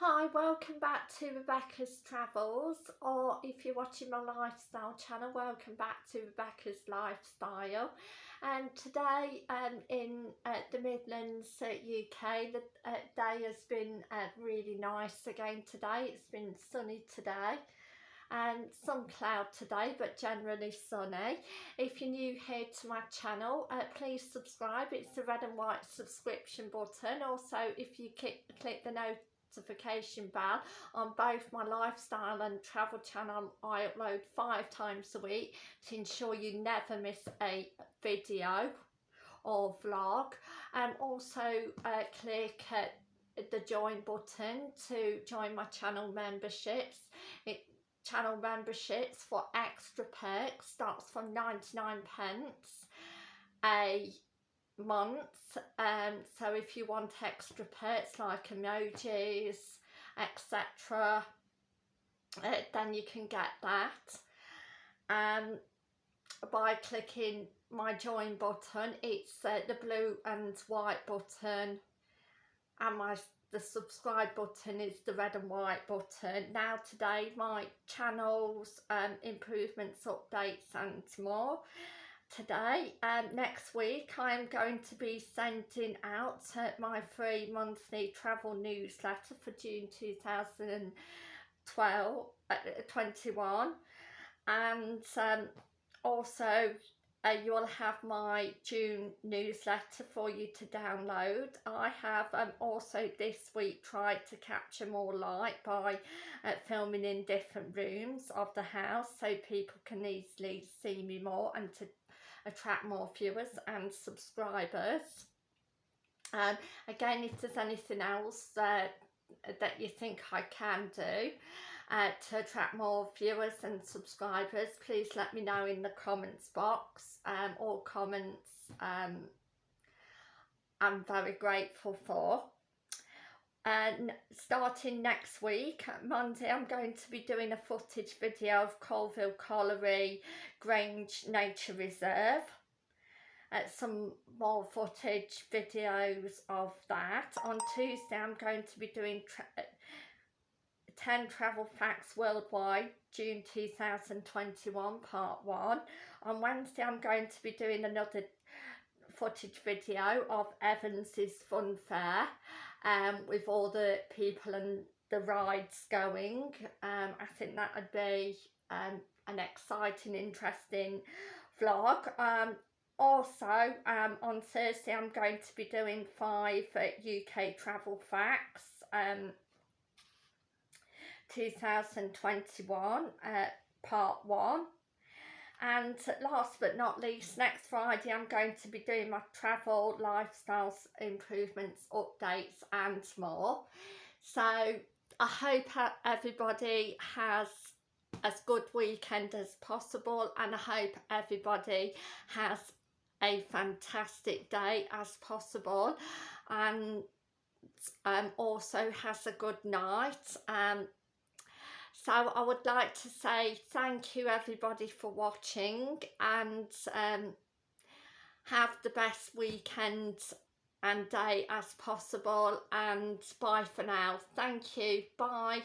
Hi, welcome back to Rebecca's Travels or if you're watching my lifestyle channel, welcome back to Rebecca's Lifestyle. And today um, in uh, the Midlands uh, UK the uh, day has been uh, really nice again today, it's been sunny today and some cloud today but generally sunny. If you're new here to my channel uh, please subscribe. It's the red and white subscription button. Also if you click, click the note notification bell on both my lifestyle and travel channel. I upload five times a week to ensure you never miss a video or vlog. And also uh, click uh, the join button to join my channel memberships. It channel memberships for extra perks starts from 99 pence. A month um so if you want extra perks like emojis etc uh, then you can get that. Um by clicking my join button it's uh, the blue and white button and my the subscribe button is the red and white button. Now today my channels um improvements updates and more today and um, next week I'm going to be sending out uh, my free monthly travel newsletter for June 2012 uh, 21 and um, also uh, you will have my June newsletter for you to download. I have um, also this week tried to capture more light by uh, filming in different rooms of the house so people can easily see me more and to attract more viewers and subscribers. And um, again, if there's anything else uh, that you think I can do uh, to attract more viewers and subscribers, please let me know in the comments box. Um, all comments um, I'm very grateful for Uh, and starting next week uh, Monday I'm going to be doing a footage video of Colville Colliery Grange Nature Reserve. Uh, some more footage videos of that. On Tuesday I'm going to be doing tra uh, 10 travel facts worldwide June 2021 part 1 on Wednesday I'm going to be doing another footage video of Evans's Fun Fair um, with all the people and the rides going. Um, I think that would be um, an exciting, interesting vlog. Um, also, um, on Thursday, I'm going to be doing five UK travel facts. Um, 2021 uh, part one and last but not least next Friday I'm going to be doing my travel lifestyles improvements updates and more. So I hope everybody has as good weekend as possible and I hope everybody has a fantastic day as possible and um, also has a good night um, so I would like to say thank you everybody for watching and um, have the best weekend and day as possible and bye for now. Thank you. Bye.